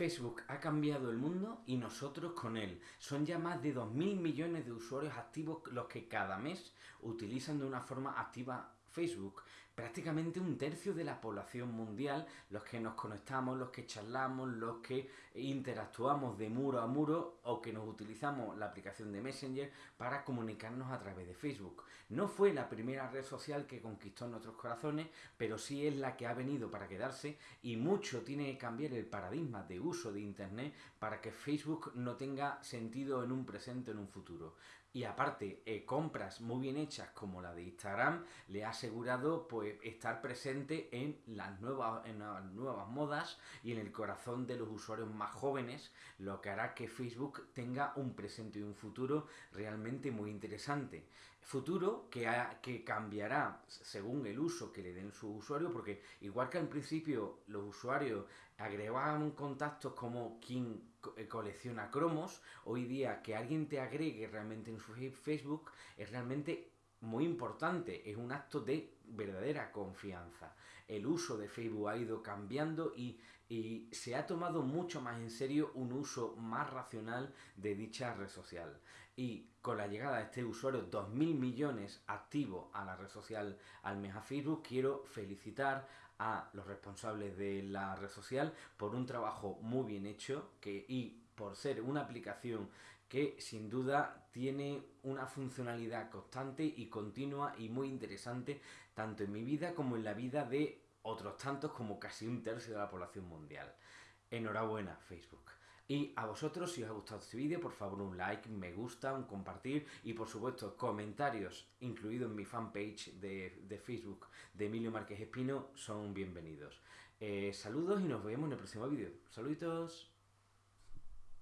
Facebook ha cambiado el mundo y nosotros con él. Son ya más de 2.000 millones de usuarios activos los que cada mes utilizan de una forma activa Facebook. Prácticamente un tercio de la población mundial, los que nos conectamos, los que charlamos, los que interactuamos de muro a muro o que nos utilizamos la aplicación de Messenger para comunicarnos a través de Facebook. No fue la primera red social que conquistó nuestros corazones, pero sí es la que ha venido para quedarse y mucho tiene que cambiar el paradigma de uso de Internet para que Facebook no tenga sentido en un presente o en un futuro. Y aparte, eh, compras muy bien hechas como la de Instagram le ha asegurado pues estar presente en las nuevas, en las nuevas modas y en el corazón de los usuarios más jóvenes, lo que hará que Facebook tenga un presente y un futuro realmente muy interesante. Futuro que, que cambiará según el uso que le den sus usuarios, porque igual que al principio los usuarios agregaban contactos como quien eh, colecciona cromos, hoy día que alguien te agregue realmente en su Facebook es realmente muy importante, es un acto de verdadera confianza. El uso de Facebook ha ido cambiando y, y, se ha tomado mucho más en serio un uso más racional de dicha red social. Y con la llegada de este usuario, 2.000 millones activos a la red social al mes a Facebook, quiero felicitar a los responsables de la red social por un trabajo muy bien hecho que, y por ser una aplicación que sin duda tiene una funcionalidad constante y continua y muy interesante tanto en mi vida como en la vida de otros tantos como casi un tercio de la población mundial. Enhorabuena Facebook. Y a vosotros, si os ha gustado este vídeo, por favor un like, me gusta, un compartir y por supuesto comentarios, incluidos en mi fanpage de, Facebook de Emilio Márquez Espino, son bienvenidos. Eh, saludos y nos vemos en el próximo vídeo. Saluditos.